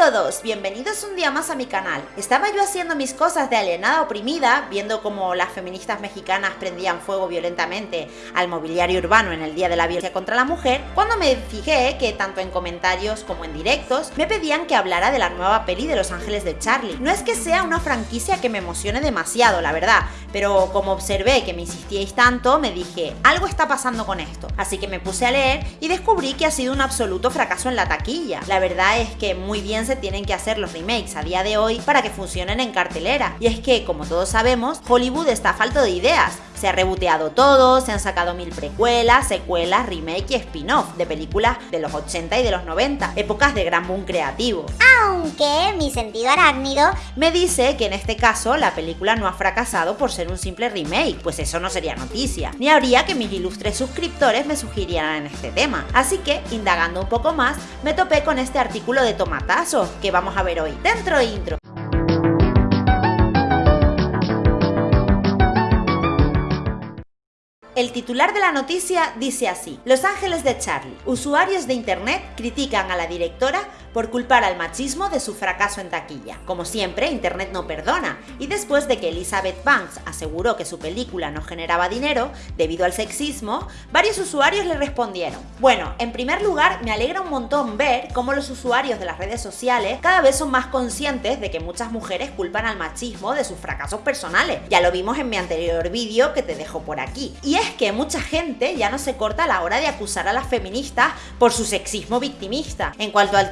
todos, bienvenidos un día más a mi canal. Estaba yo haciendo mis cosas de alienada oprimida, viendo cómo las feministas mexicanas prendían fuego violentamente al mobiliario urbano en el Día de la Violencia contra la Mujer, cuando me fijé que tanto en comentarios como en directos me pedían que hablara de la nueva peli de Los Ángeles de Charlie. No es que sea una franquicia que me emocione demasiado, la verdad, pero como observé que me insistíais tanto, me dije, algo está pasando con esto. Así que me puse a leer y descubrí que ha sido un absoluto fracaso en la taquilla. La verdad es que muy bien tienen que hacer los remakes a día de hoy para que funcionen en cartelera. Y es que, como todos sabemos, Hollywood está falto de ideas. Se ha reboteado todo, se han sacado mil precuelas, secuelas, remake y spin-off de películas de los 80 y de los 90, épocas de gran boom creativo. Aunque mi sentido arácnido me dice que en este caso la película no ha fracasado por ser un simple remake, pues eso no sería noticia, ni habría que mis ilustres suscriptores me sugirieran en este tema. Así que, indagando un poco más, me topé con este artículo de Tomatazo que vamos a ver hoy. Dentro intro. El titular de la noticia dice así, Los Ángeles de Charlie. Usuarios de Internet critican a la directora por culpar al machismo de su fracaso en taquilla. Como siempre, Internet no perdona, y después de que Elizabeth Banks aseguró que su película no generaba dinero debido al sexismo, varios usuarios le respondieron. Bueno, en primer lugar, me alegra un montón ver cómo los usuarios de las redes sociales cada vez son más conscientes de que muchas mujeres culpan al machismo de sus fracasos personales. Ya lo vimos en mi anterior vídeo que te dejo por aquí. Y es que mucha gente ya no se corta a la hora de acusar a las feministas por su sexismo victimista. En cuanto al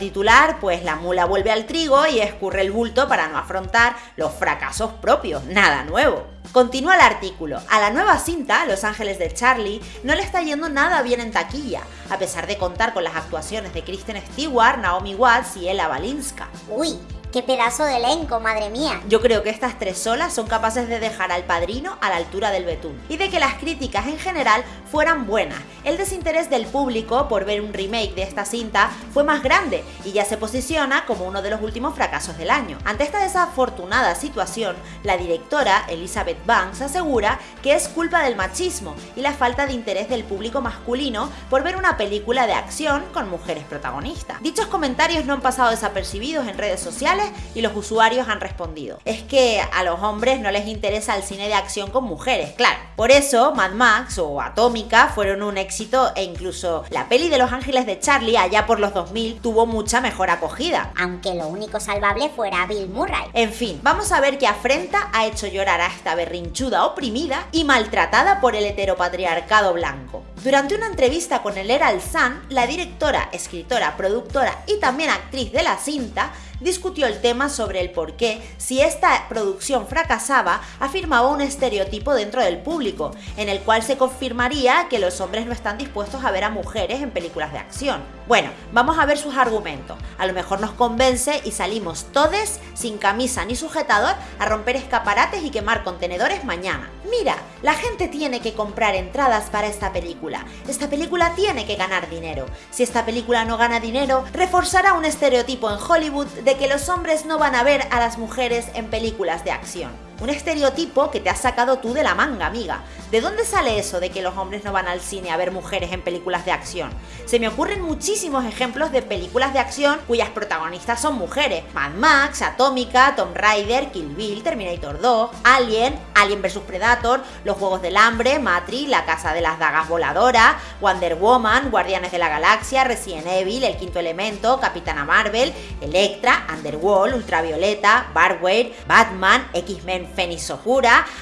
pues la mula vuelve al trigo y escurre el bulto para no afrontar los fracasos propios, nada nuevo. Continúa el artículo. A la nueva cinta, Los Ángeles de Charlie, no le está yendo nada bien en taquilla, a pesar de contar con las actuaciones de Kristen Stewart, Naomi Watts y Ella Balinska. Uy, ¡Qué pedazo de elenco, madre mía! Yo creo que estas tres solas son capaces de dejar al padrino a la altura del betún y de que las críticas en general fueran buenas. El desinterés del público por ver un remake de esta cinta fue más grande y ya se posiciona como uno de los últimos fracasos del año. Ante esta desafortunada situación, la directora Elizabeth Banks asegura que es culpa del machismo y la falta de interés del público masculino por ver una película de acción con mujeres protagonistas. Dichos comentarios no han pasado desapercibidos en redes sociales y los usuarios han respondido. Es que a los hombres no les interesa el cine de acción con mujeres, claro. Por eso Mad Max o Fueron un éxito e incluso la peli de Los Ángeles de Charlie allá por los 2000 tuvo mucha mejor acogida. Aunque lo único salvable fuera Bill Murray. En fin, vamos a ver qué afrenta ha hecho llorar a esta berrinchuda oprimida y maltratada por el heteropatriarcado blanco. Durante una entrevista con el Herald Sun, la directora, escritora, productora y también actriz de la cinta discutió el tema sobre el por qué, si esta producción fracasaba, afirmaba un estereotipo dentro del público, en el cual se confirmaría que los hombres no están dispuestos a ver a mujeres en películas de acción. Bueno, vamos a ver sus argumentos. A lo mejor nos convence y salimos todes sin camisa ni sujetador a romper escaparates y quemar contenedores mañana. Mira, la gente tiene que comprar entradas para esta película. Esta película tiene que ganar dinero. Si esta película no gana dinero, reforzará un estereotipo en Hollywood de que los hombres no van a ver a las mujeres en películas de acción. Un estereotipo que te has sacado tú de la manga, amiga. ¿De dónde sale eso de que los hombres no van al cine a ver mujeres en películas de acción? Se me ocurren muchísimos ejemplos de películas de acción cuyas protagonistas son mujeres. Mad Max, Atómica, Tomb Raider, Kill Bill, Terminator 2, Alien, Alien vs Predator, Los Juegos del Hambre, Matrix, La Casa de las Dagas Voladoras, Wonder Woman, Guardianes de la Galaxia, Resident Evil, El Quinto Elemento, Capitana Marvel, Electra, Underworld, Ultravioleta, Barware, Batman, X-Men Fenix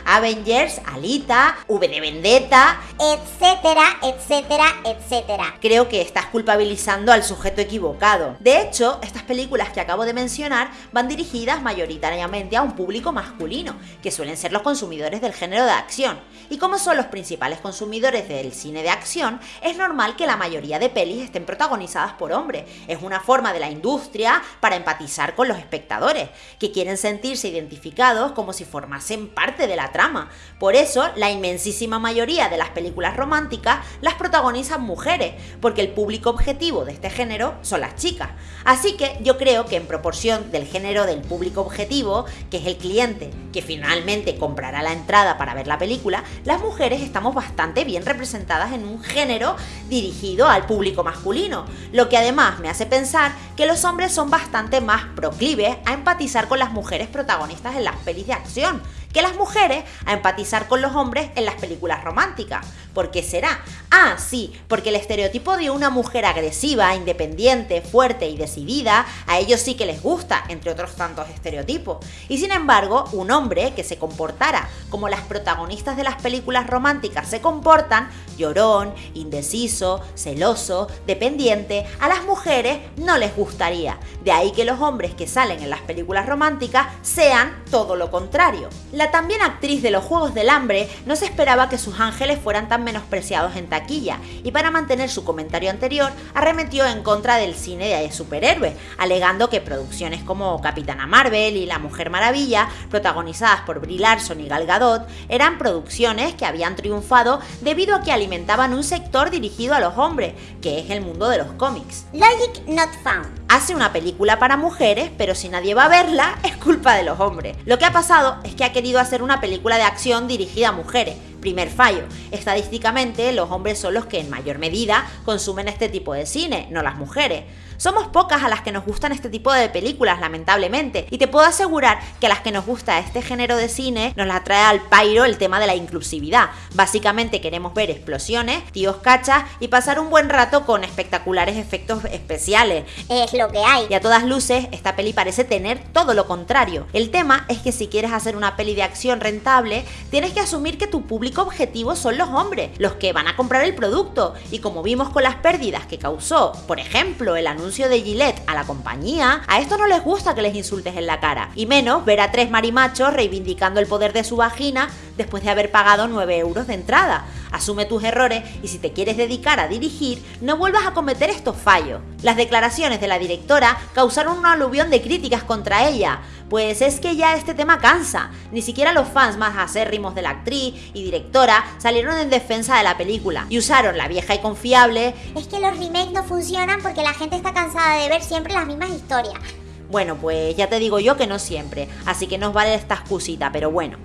Avengers, Alita, V de Vendetta, etcétera, etcétera, etcétera. Creo que estás culpabilizando al sujeto equivocado. De hecho, estas películas que acabo de mencionar van dirigidas mayoritariamente a un público masculino, que suelen ser los consumidores del género de acción. Y como son los principales consumidores del cine de acción, es normal que la mayoría de pelis estén protagonizadas por hombres. Es una forma de la industria para empatizar con los espectadores, que quieren sentirse identificados como si fueran formasen parte de la trama. Por eso, la inmensísima mayoría de las películas románticas las protagonizan mujeres, porque el público objetivo de este género son las chicas. Así que yo creo que en proporción del género del público objetivo, que es el cliente que finalmente comprará la entrada para ver la película, las mujeres estamos bastante bien representadas en un género dirigido al público masculino, lo que además me hace pensar que los hombres son bastante más proclives a empatizar con las mujeres protagonistas en las pelis de acción, investigación que las mujeres a empatizar con los hombres en las películas románticas. ¿Por qué será? Ah, sí, porque el estereotipo de una mujer agresiva, independiente, fuerte y decidida, a ellos sí que les gusta, entre otros tantos estereotipos. Y sin embargo, un hombre que se comportara como las protagonistas de las películas románticas se comportan, llorón, indeciso, celoso, dependiente, a las mujeres no les gustaría. De ahí que los hombres que salen en las películas románticas sean todo lo contrario. También actriz de los Juegos del Hambre no se esperaba que sus ángeles fueran tan menospreciados en taquilla y para mantener su comentario anterior arremetió en contra del cine de superhéroes, alegando que producciones como Capitana Marvel y La Mujer Maravilla, protagonizadas por Brie Larson y Gal Gadot, eran producciones que habían triunfado debido a que alimentaban un sector dirigido a los hombres, que es el mundo de los cómics. Logic not found. Hace una película para mujeres, pero si nadie va a verla, es culpa de los hombres. Lo que ha pasado es que ha querido hacer una película de acción dirigida a mujeres, Primer fallo. Estadísticamente, los hombres son los que en mayor medida consumen este tipo de cine, no las mujeres. Somos pocas a las que nos gustan este tipo de películas, lamentablemente, y te puedo asegurar que a las que nos gusta este género de cine nos la trae al pairo el tema de la inclusividad. Básicamente queremos ver explosiones, tíos cachas y pasar un buen rato con espectaculares efectos especiales. Es lo que hay. Y a todas luces, esta peli parece tener todo lo contrario. El tema es que si quieres hacer una peli de acción rentable, tienes que asumir que tu público objetivo son los hombres, los que van a comprar el producto. Y como vimos con las pérdidas que causó, por ejemplo, el anuncio de Gillette a la compañía, a esto no les gusta que les insultes en la cara. Y menos ver a tres marimachos reivindicando el poder de su vagina después de haber pagado 9 euros de entrada. Asume tus errores y si te quieres dedicar a dirigir, no vuelvas a cometer estos fallos. Las declaraciones de la directora causaron una aluvión de críticas contra ella, pues es que ya este tema cansa. Ni siquiera los fans más acérrimos de la actriz y directora salieron en defensa de la película y usaron la vieja y confiable. Es que los remakes no funcionan porque la gente está cansada de ver siempre las mismas historias. Bueno, pues ya te digo yo que no siempre, así que nos vale esta excusita, pero bueno.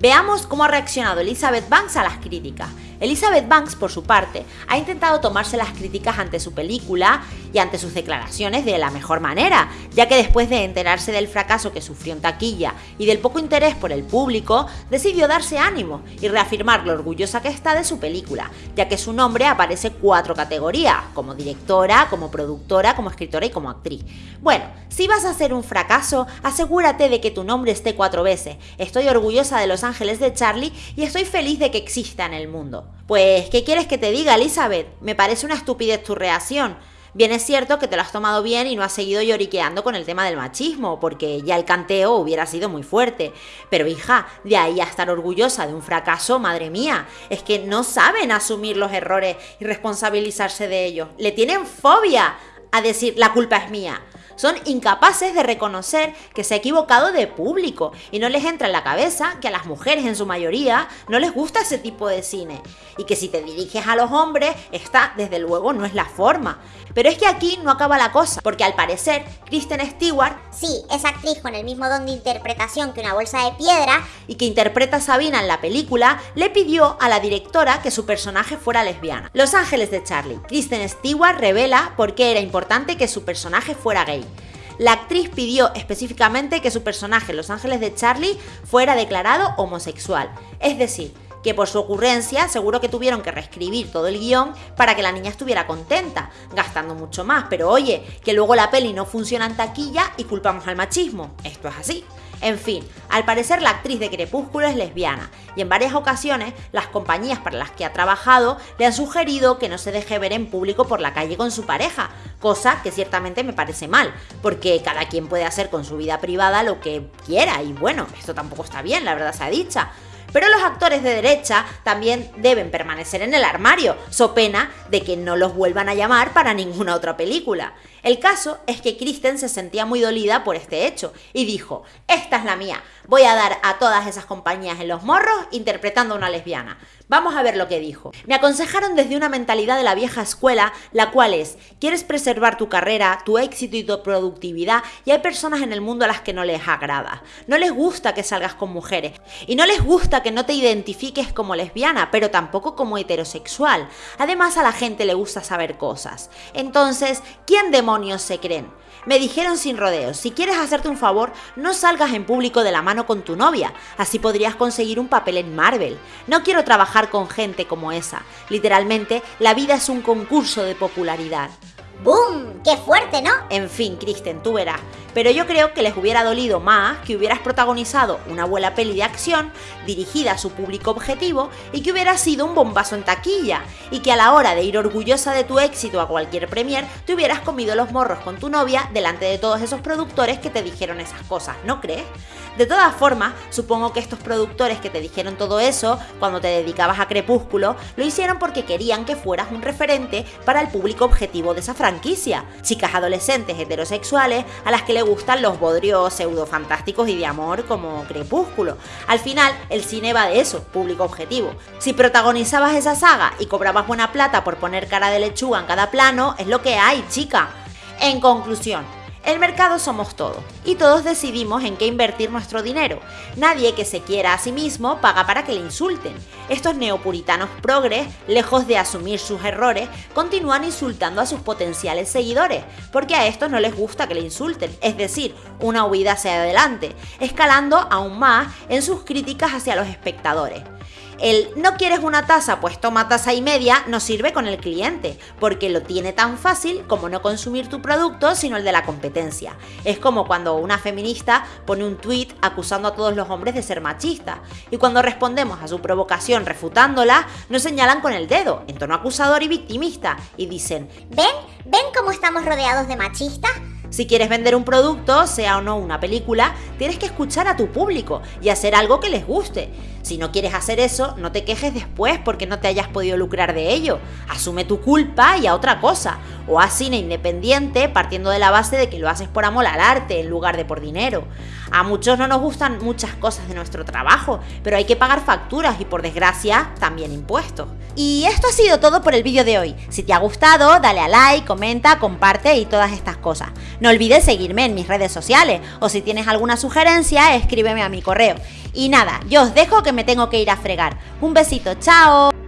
Veamos cómo ha reaccionado Elizabeth Banks a las críticas. Elizabeth Banks, por su parte, ha intentado tomarse las críticas ante su película y ante sus declaraciones de la mejor manera, ya que después de enterarse del fracaso que sufrió en taquilla y del poco interés por el público, decidió darse ánimo y reafirmar lo orgullosa que está de su película, ya que su nombre aparece cuatro categorías, como directora, como productora, como escritora y como actriz. Bueno, si vas a hacer un fracaso, asegúrate de que tu nombre esté cuatro veces. Estoy orgullosa de Los Ángeles de Charlie y estoy feliz de que exista en el mundo. Pues, ¿qué quieres que te diga, Elizabeth? Me parece una estupidez tu reacción. Bien es cierto que te lo has tomado bien y no has seguido lloriqueando con el tema del machismo, porque ya el canteo hubiera sido muy fuerte. Pero hija, de ahí a estar orgullosa de un fracaso, madre mía, es que no saben asumir los errores y responsabilizarse de ellos. Le tienen fobia a decir la culpa es mía. Son incapaces de reconocer que se ha equivocado de público y no les entra en la cabeza que a las mujeres en su mayoría no les gusta ese tipo de cine y que si te diriges a los hombres, esta desde luego no es la forma. Pero es que aquí no acaba la cosa, porque al parecer Kristen Stewart, sí, esa actriz con el mismo don de interpretación que una bolsa de piedra y que interpreta a Sabina en la película, le pidió a la directora que su personaje fuera lesbiana. Los Ángeles de Charlie. Kristen Stewart revela por qué era importante que su personaje fuera gay. La actriz pidió específicamente que su personaje, Los Ángeles de Charlie, fuera declarado homosexual. Es decir, que por su ocurrencia seguro que tuvieron que reescribir todo el guion para que la niña estuviera contenta, gastando mucho más. Pero oye, que luego la peli no funciona en taquilla y culpamos al machismo. Esto es así. En fin, al parecer la actriz de Crepúsculo es lesbiana y en varias ocasiones las compañías para las que ha trabajado le han sugerido que no se deje ver en público por la calle con su pareja, cosa que ciertamente me parece mal, porque cada quien puede hacer con su vida privada lo que quiera y bueno, esto tampoco está bien, la verdad se ha dicha. Pero los actores de derecha también deben permanecer en el armario, so pena de que no los vuelvan a llamar para ninguna otra película. El caso es que Kristen se sentía muy dolida por este hecho y dijo, esta es la mía, voy a dar a todas esas compañías en los morros interpretando a una lesbiana. Vamos a ver lo que dijo. Me aconsejaron desde una mentalidad de la vieja escuela, la cual es, quieres preservar tu carrera, tu éxito y tu productividad, y hay personas en el mundo a las que no les agrada. No les gusta que salgas con mujeres, y no les gusta que no te identifiques como lesbiana, pero tampoco como heterosexual. Además a la gente le gusta saber cosas. Entonces, ¿quién demonios se creen? Me dijeron sin rodeos, si quieres hacerte un favor, no salgas en público de la mano con tu novia, así podrías conseguir un papel en Marvel. No quiero trabajar con gente como esa. Literalmente, la vida es un concurso de popularidad. ¡Boom! ¡Qué fuerte, ¿no? En fin, Kristen, tú verás. Pero yo creo que les hubiera dolido más que hubieras protagonizado una buena peli de acción dirigida a su público objetivo y que hubiera sido un bombazo en taquilla y que a la hora de ir orgullosa de tu éxito a cualquier premier te hubieras comido los morros con tu novia delante de todos esos productores que te dijeron esas cosas, ¿no crees? De todas formas, supongo que estos productores que te dijeron todo eso cuando te dedicabas a Crepúsculo lo hicieron porque querían que fueras un referente para el público objetivo de esa franquicia, chicas adolescentes heterosexuales a las que le gustan los bodrios pseudo fantásticos y de amor como Crepúsculo. Al final, el cine va de eso, público objetivo. Si protagonizabas esa saga y cobrabas buena plata por poner cara de lechuga en cada plano, es lo que hay, chica. En conclusión, el mercado somos todos y todos decidimos en qué invertir nuestro dinero. Nadie que se quiera a sí mismo paga para que le insulten. Estos neopuritanos progres, lejos de asumir sus errores, continúan insultando a sus potenciales seguidores, porque a estos no les gusta que le insulten, es decir, una huida hacia adelante, escalando aún más en sus críticas hacia los espectadores. El no quieres una taza, pues toma taza y media no sirve con el cliente, porque lo tiene tan fácil como no consumir tu producto, sino el de la competencia. Es como cuando una feminista pone un tweet acusando a todos los hombres de ser machistas, y cuando respondemos a su provocación refutándola, nos señalan con el dedo, en tono acusador y victimista, y dicen, ¿ven? ¿Ven cómo estamos rodeados de machistas? Si quieres vender un producto, sea o no una película, tienes que escuchar a tu público y hacer algo que les guste. Si no quieres hacer eso, no te quejes después porque no te hayas podido lucrar de ello. Asume tu culpa y a otra cosa. O haz cine independiente partiendo de la base de que lo haces por amor al arte en lugar de por dinero. A muchos no nos gustan muchas cosas de nuestro trabajo, pero hay que pagar facturas y por desgracia también impuestos. Y esto ha sido todo por el vídeo de hoy. Si te ha gustado, dale a like, comenta, comparte y todas estas cosas. No olvides seguirme en mis redes sociales o si tienes alguna sugerencia, escríbeme a mi correo. Y nada, yo os dejo me tengo que ir a fregar. Un besito, chao.